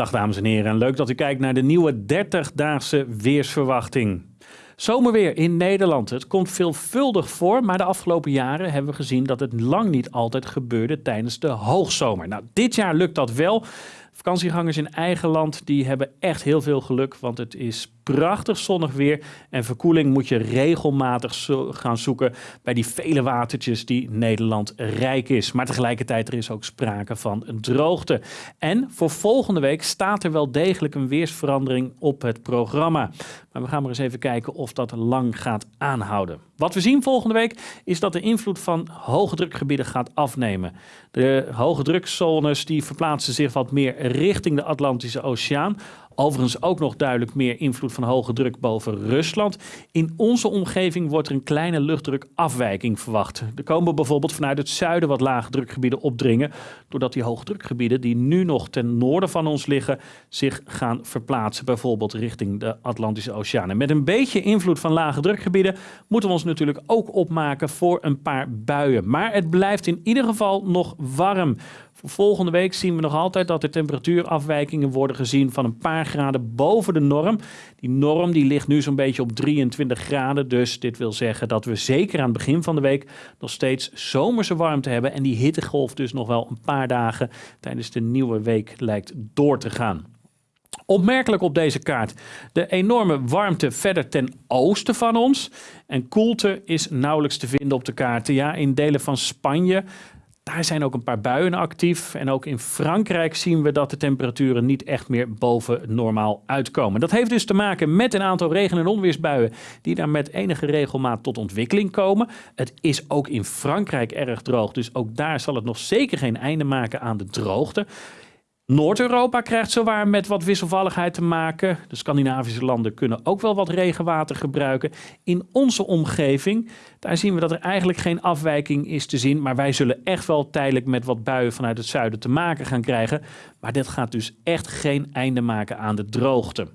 Dag dames en heren, leuk dat u kijkt naar de nieuwe 30-daagse weersverwachting. Zomerweer in Nederland. Het komt veelvuldig voor, maar de afgelopen jaren hebben we gezien dat het lang niet altijd gebeurde tijdens de hoogzomer. Nou, dit jaar lukt dat wel. Vakantiegangers in eigen land die hebben echt heel veel geluk, want het is prachtig zonnig weer en verkoeling moet je regelmatig gaan zoeken bij die vele watertjes die Nederland rijk is. Maar tegelijkertijd er is ook sprake van droogte. En voor volgende week staat er wel degelijk een weersverandering op het programma. Maar we gaan maar eens even kijken of dat lang gaat aanhouden. Wat we zien volgende week is dat de invloed van hoge drukgebieden gaat afnemen. De hoge drukzones die verplaatsen zich wat meer richting de Atlantische Oceaan. Overigens ook nog duidelijk meer invloed van hoge druk boven Rusland. In onze omgeving wordt er een kleine luchtdrukafwijking verwacht. Er komen bijvoorbeeld vanuit het zuiden wat lage drukgebieden opdringen, doordat die hoge drukgebieden die nu nog ten noorden van ons liggen, zich gaan verplaatsen, bijvoorbeeld richting de Atlantische Oceaan. En met een beetje invloed van lage drukgebieden moeten we ons natuurlijk ook opmaken voor een paar buien. Maar het blijft in ieder geval nog warm. Volgende week zien we nog altijd dat er temperatuurafwijkingen worden gezien van een paar graden boven de norm. Die norm die ligt nu zo'n beetje op 23 graden. Dus dit wil zeggen dat we zeker aan het begin van de week nog steeds zomerse warmte hebben. En die hittegolf dus nog wel een paar dagen tijdens de nieuwe week lijkt door te gaan. Opmerkelijk op deze kaart de enorme warmte verder ten oosten van ons. En koelte is nauwelijks te vinden op de kaarten. Ja, in delen van Spanje daar zijn ook een paar buien actief. En ook in Frankrijk zien we dat de temperaturen niet echt meer boven normaal uitkomen. Dat heeft dus te maken met een aantal regen- en onweersbuien die daar met enige regelmaat tot ontwikkeling komen. Het is ook in Frankrijk erg droog, dus ook daar zal het nog zeker geen einde maken aan de droogte. Noord-Europa krijgt zowaar met wat wisselvalligheid te maken. De Scandinavische landen kunnen ook wel wat regenwater gebruiken. In onze omgeving, daar zien we dat er eigenlijk geen afwijking is te zien. Maar wij zullen echt wel tijdelijk met wat buien vanuit het zuiden te maken gaan krijgen. Maar dit gaat dus echt geen einde maken aan de droogte.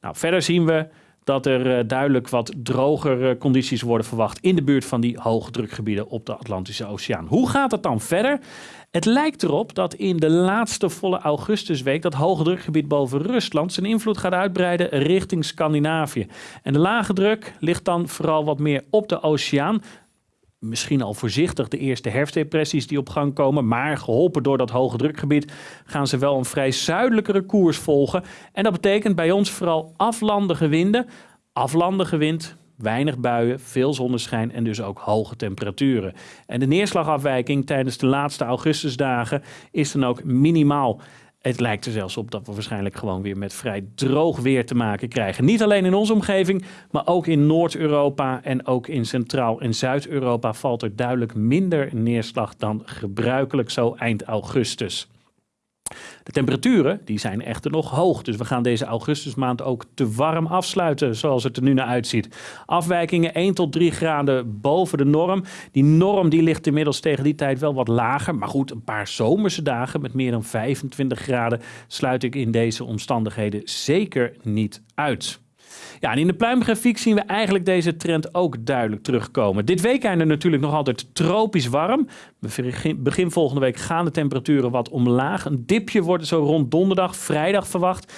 Nou, verder zien we dat er eh, duidelijk wat drogere condities worden verwacht in de buurt van die hoge drukgebieden op de Atlantische Oceaan. Hoe gaat het dan verder? Het lijkt erop dat in de laatste volle augustusweek dat hoge drukgebied boven Rusland zijn invloed gaat uitbreiden richting Scandinavië. En de lage druk ligt dan vooral wat meer op de oceaan. Misschien al voorzichtig de eerste herfstdepressies die op gang komen, maar geholpen door dat hoge drukgebied gaan ze wel een vrij zuidelijkere koers volgen. En dat betekent bij ons vooral aflandige winden. Aflandige wind weinig buien, veel zonneschijn en dus ook hoge temperaturen. En de neerslagafwijking tijdens de laatste augustusdagen is dan ook minimaal. Het lijkt er zelfs op dat we waarschijnlijk gewoon weer met vrij droog weer te maken krijgen. Niet alleen in onze omgeving, maar ook in Noord-Europa en ook in Centraal- en Zuid-Europa valt er duidelijk minder neerslag dan gebruikelijk zo eind augustus. De temperaturen die zijn echter nog hoog. Dus we gaan deze augustusmaand ook te warm afsluiten zoals het er nu naar uitziet. Afwijkingen 1 tot 3 graden boven de norm. Die norm die ligt inmiddels tegen die tijd wel wat lager. Maar goed, een paar zomerse dagen met meer dan 25 graden sluit ik in deze omstandigheden zeker niet uit. Ja, in de pluimgrafiek zien we eigenlijk deze trend ook duidelijk terugkomen. Dit weekende natuurlijk nog altijd tropisch warm. Begin volgende week gaan de temperaturen wat omlaag. Een dipje wordt zo rond donderdag, vrijdag verwacht.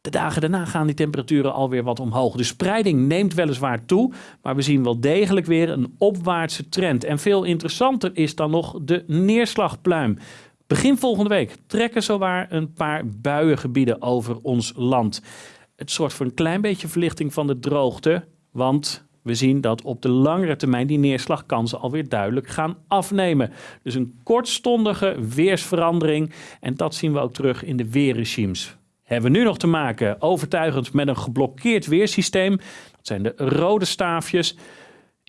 De dagen daarna gaan die temperaturen alweer wat omhoog. De spreiding neemt weliswaar toe, maar we zien wel degelijk weer een opwaartse trend. En veel interessanter is dan nog de neerslagpluim. Begin volgende week trekken zowaar een paar buiengebieden over ons land. Het zorgt voor een klein beetje verlichting van de droogte, want we zien dat op de langere termijn die neerslagkansen alweer duidelijk gaan afnemen. Dus een kortstondige weersverandering en dat zien we ook terug in de weerregimes. Hebben we nu nog te maken overtuigend met een geblokkeerd weersysteem. Dat zijn de rode staafjes.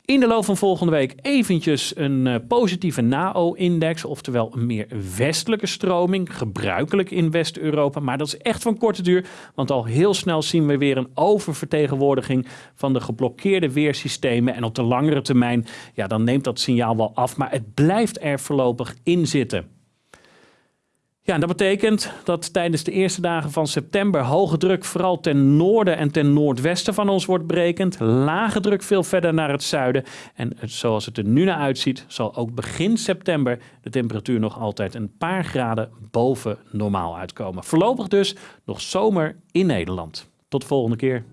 In de loop van volgende week eventjes een uh, positieve NAO-index, oftewel een meer westelijke stroming, gebruikelijk in West-Europa. Maar dat is echt van korte duur, want al heel snel zien we weer een oververtegenwoordiging van de geblokkeerde weersystemen. En op de langere termijn, ja, dan neemt dat signaal wel af, maar het blijft er voorlopig in zitten. Ja, dat betekent dat tijdens de eerste dagen van september hoge druk vooral ten noorden en ten noordwesten van ons wordt brekend. Lage druk veel verder naar het zuiden. En zoals het er nu naar uitziet, zal ook begin september de temperatuur nog altijd een paar graden boven normaal uitkomen. Voorlopig dus nog zomer in Nederland. Tot de volgende keer.